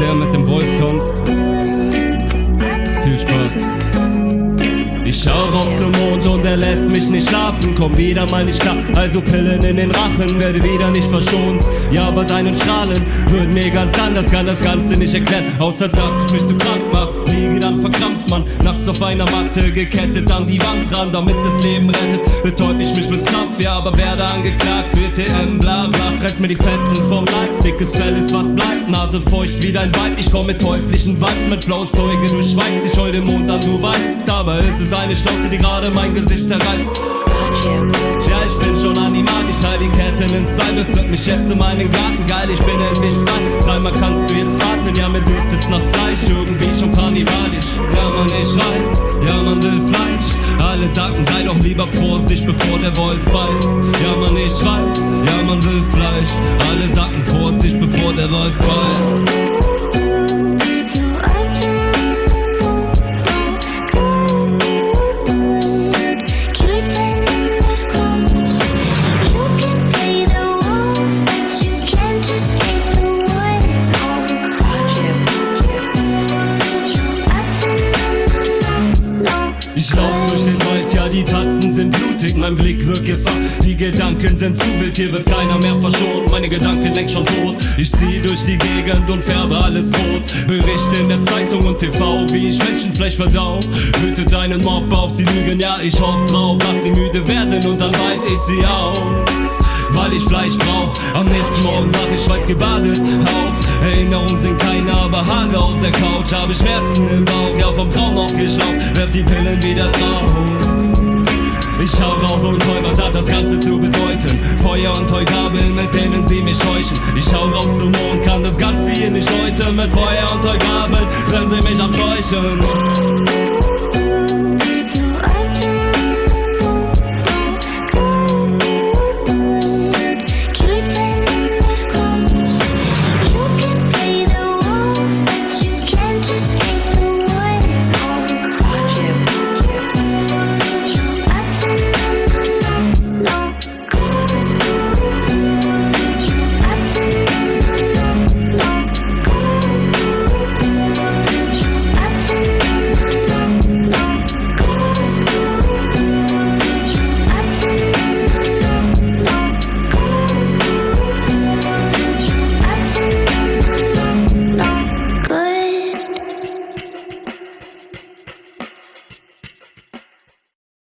der mit dem Wolf tanzt. Viel Spaß. Ich schau rauf zum Mond und er lässt mich nicht schlafen. Komm wieder mal nicht klar, also Pillen in den Rachen, werde wieder nicht verschont. Ja, aber seinen Strahlen wird mir ganz anders, kann das Ganze nicht erklären, außer dass es mich zu krank macht. Liege dann verkrampft man, nachts auf einer Matte, gekettet an die Wand ran, damit das Leben rettet. Betäub ich mich mit Stuff, ja, aber werde angeklagt. BTM, bla bla, reiß mir die Fetzen vom Leib. Dickes Fell ist was bleibt, Nase feucht wie dein Weib. Ich komm mit teuflischen Vibes, mit Flows, Zeuge, du schweigst. Ich heul den Mond an, du weißt. Es ist eine Schnauze, die gerade mein Gesicht zerreißt. Ja, ich bin schon animal, ich teile die Ketten in zwei, beführt mich jetzt in meinen Garten, geil, ich bin endlich frei. Dreimal kannst du jetzt raten, ja, mir dürstet's nach Fleisch, irgendwie schon kannibalisch. Ja, man, ich weiß, ja, man will Fleisch. Alle sagen, sei doch lieber Vorsicht, bevor der Wolf beißt. Ja, man, ich weiß, ja, man will Fleisch. Alle sagen Vorsicht, bevor der Wolf beißt. Ich lauf durch den Wald, ja, die Tatzen sind blutig, mein Blick wirkt Gefahr. Die Gedanken sind zu wild, hier wird keiner mehr verschont. Meine Gedanken längst schon tot. Ich zieh durch die Gegend und färbe alles rot. Berichte in der Zeitung und TV, wie ich Menschenfleisch verdau. Hüte deinen Mob auf, sie lügen, ja, ich hoff drauf, dass sie müde werden und dann weit ich sie aus ich brauch. Am nächsten Morgen wach ich weiß gebadet auf. Erinnerungen sind keine, aber Haare auf der Couch. Habe Schmerzen im Bauch, ja vom Traum aufgeschraubt. Werf die Pillen wieder drauf. Ich schau rauf und heul, was hat das Ganze zu bedeuten? Feuer und Heugabeln, mit denen sie mich scheuchen. Ich schau rauf zum Mond, kann das Ganze hier nicht läuten. Mit Feuer und Heugabeln, trennen sie mich am Scheuchen.